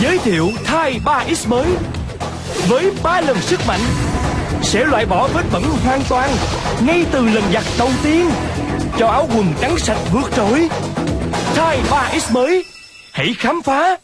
Giới thiệu Thai 3X mới. Với 3 lần sức mạnh, Sẽ loại bỏ vết bẩn hoàn toàn Ngay từ lần giặt đầu tiên, Cho áo quần trắng sạch vượt trội. Thai 3X mới, Hãy khám phá.